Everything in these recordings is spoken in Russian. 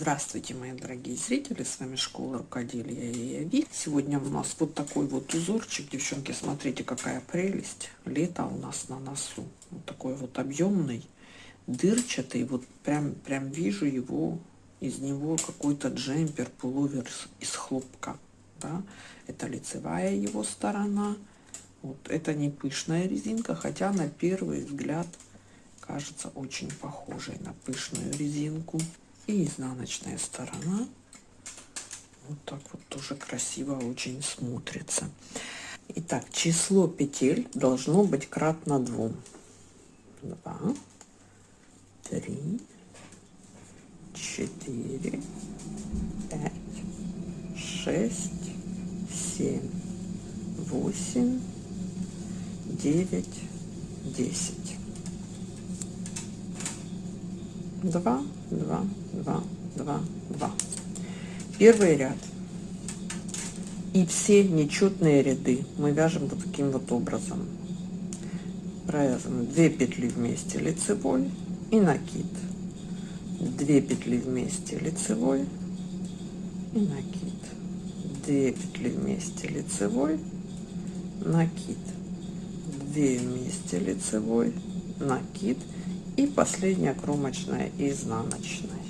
Здравствуйте, мои дорогие зрители, с вами Школа Рукоделия и Яви. Сегодня у нас вот такой вот узорчик, девчонки, смотрите, какая прелесть. Лето у нас на носу. Вот такой вот объемный, дырчатый, вот прям, прям вижу его, из него какой-то джемпер, пуловер из хлопка. Да? Это лицевая его сторона. Вот это не пышная резинка, хотя на первый взгляд кажется очень похожей на пышную резинку. И изнаночная сторона. Вот так вот тоже красиво очень смотрится. Итак, число петель должно быть кратно двум. Два, три, четыре, пять, шесть, семь, восемь, девять, десять. Два, два, два, два, два. Первый ряд. И все нечетные ряды мы вяжем вот таким вот образом. Провязываем 2 петли вместе лицевой и накид. 2 петли вместе лицевой и накид. 2 петли вместе лицевой, накид. 2 вместе лицевой, накид и последняя кромочная изнаночная.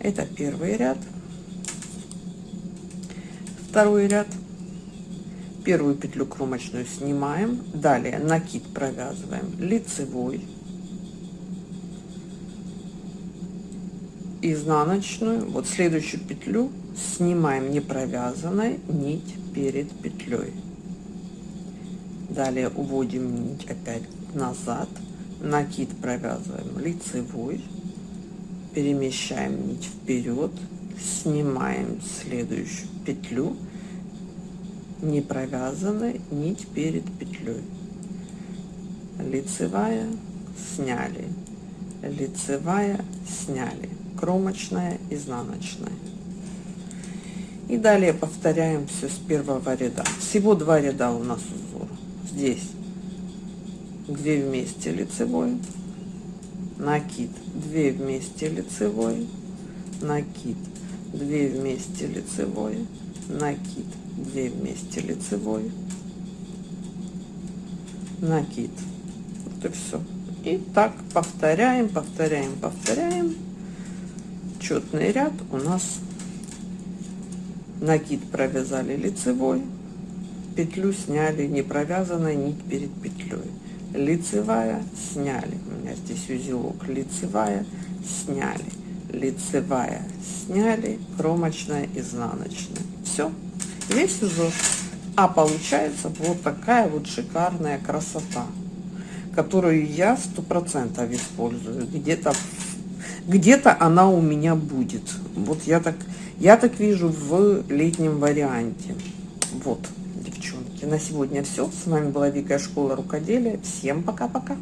Это первый ряд. Второй ряд. Первую петлю кромочную снимаем. Далее накид провязываем. Лицевой. Изнаночную. Вот следующую петлю снимаем не провязанной нить перед петлей. Далее уводим нить опять назад накид провязываем лицевой перемещаем нить вперед снимаем следующую петлю. Не провязанной нить перед петлей. Лицевая сняли. Лицевая сняли. Кромочная изнаночная. И далее повторяем все с первого ряда. Всего два ряда у нас узор. Здесь 2 вместе лицевой накид 2 вместе лицевой накид 2 вместе лицевой накид 2 вместе лицевой накид. Вот и все и так повторяем повторяем повторяем. Четный ряд у нас. Накид провязали лицевой. Петлю сняли не провязанной нить перед петлей лицевая сняли. У меня здесь узелок. Лицевая сняли. Лицевая сняли. Кромочная изнаночная. Все весь узор. А получается вот такая вот шикарная красота которую я сто процентов использую. Где-то где-то она у меня будет. Вот я так я так вижу в летнем варианте. Вот девчонки. На сегодня все с вами была вика школа рукоделия. Всем пока пока